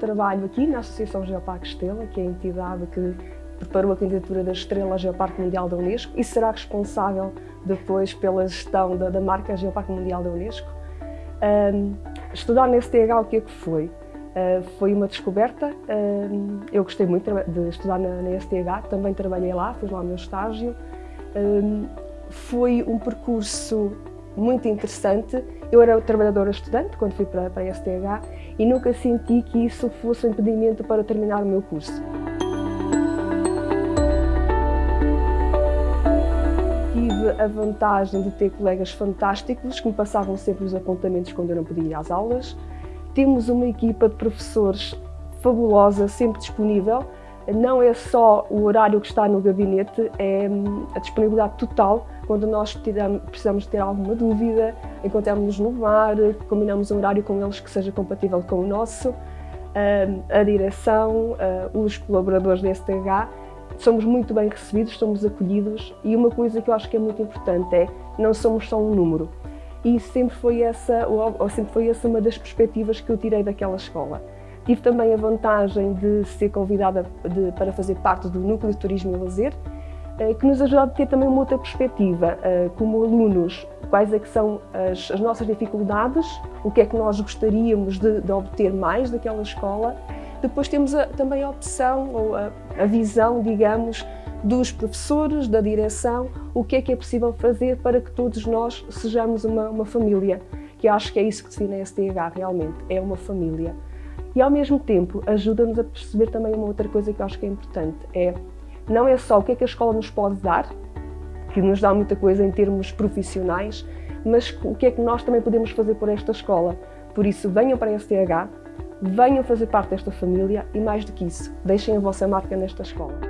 trabalho aqui na Associação Geoparque Estela, que é a entidade que preparou a candidatura da Estrela Geoparque Mundial da Unesco e será responsável depois pela gestão da, da marca Geoparque Mundial da Unesco. Um, estudar na STH o que é que foi? Uh, foi uma descoberta, uh, eu gostei muito de estudar na, na, STH, também trabalhei lá, fiz lá o meu estágio. Foi um percurso muito interessante. Eu era trabalhadora estudante quando fui para, para a STH e nunca senti que isso fosse um impedimento para terminar o meu curso. Tive a vantagem de ter colegas fantásticos que me passavam sempre os apontamentos quando eu não podia ir às aulas. Temos uma equipa de professores fabulosa, sempre disponível. Não é só o horário que está no gabinete, é hum, a disponibilidade total quando nós precisamos ter alguma dúvida, encontramos-nos no bar, combinamos um horário com eles que seja compatível com o nosso. A direção, hum, os colaboradores da STH, somos muito bem recebidos, somos acolhidos e uma coisa que eu acho que é muito importante é não somos só um número. E sempre foi essa, ou sempre foi essa uma das perspectivas que eu tirei daquela escola. Tive também a vantagem de ser convidada de, para fazer parte do Núcleo de Turismo e Lazer, que nos ajuda a ter também uma outra perspectiva, eh, como alunos, quais é que são as, as nossas dificuldades, o que é que nós gostaríamos de, de obter mais daquela escola. Depois temos a, também a opção, ou a, a visão, digamos, dos professores, da direção, o que é que é possível fazer para que todos nós sejamos uma, uma família, que acho que é isso que define a STH realmente, é uma família. E ao mesmo tempo ajuda-nos a perceber também uma outra coisa que acho que é importante, é não é só o que é que a escola nos pode dar, que nos dá muita coisa em termos profissionais, mas o que é que nós também podemos fazer por esta escola. Por isso, venham para a STH, venham fazer parte desta família e, mais do que isso, deixem a vossa marca nesta escola.